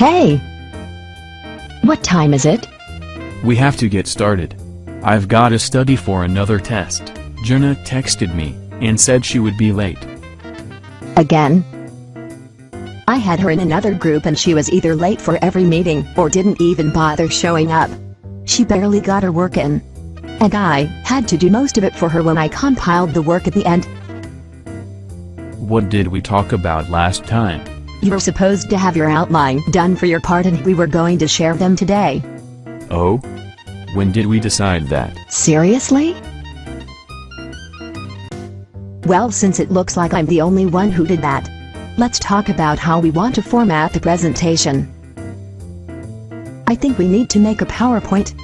Hey! What time is it? We have to get started. I've got to study for another test. Jenna texted me and said she would be late. Again? I had her in another group and she was either late for every meeting or didn't even bother showing up. She barely got her work in. And I had to do most of it for her when I compiled the work at the end. What did we talk about last time? You were supposed to have your outline done for your part and we were going to share them today. Oh? When did we decide that? Seriously? Well since it looks like I'm the only one who did that. Let's talk about how we want to format the presentation. I think we need to make a PowerPoint.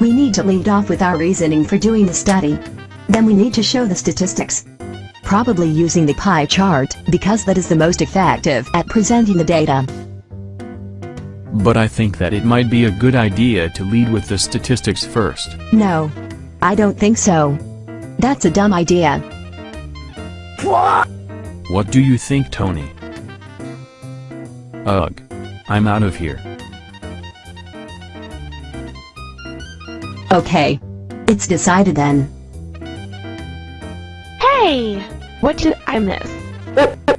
We need to lead off with our reasoning for doing the study. Then we need to show the statistics. Probably using the pie chart, because that is the most effective at presenting the data. But I think that it might be a good idea to lead with the statistics first. No. I don't think so. That's a dumb idea. What do you think, Tony? Ugh. I'm out of here. Okay. It's decided then. Hey! What did I miss?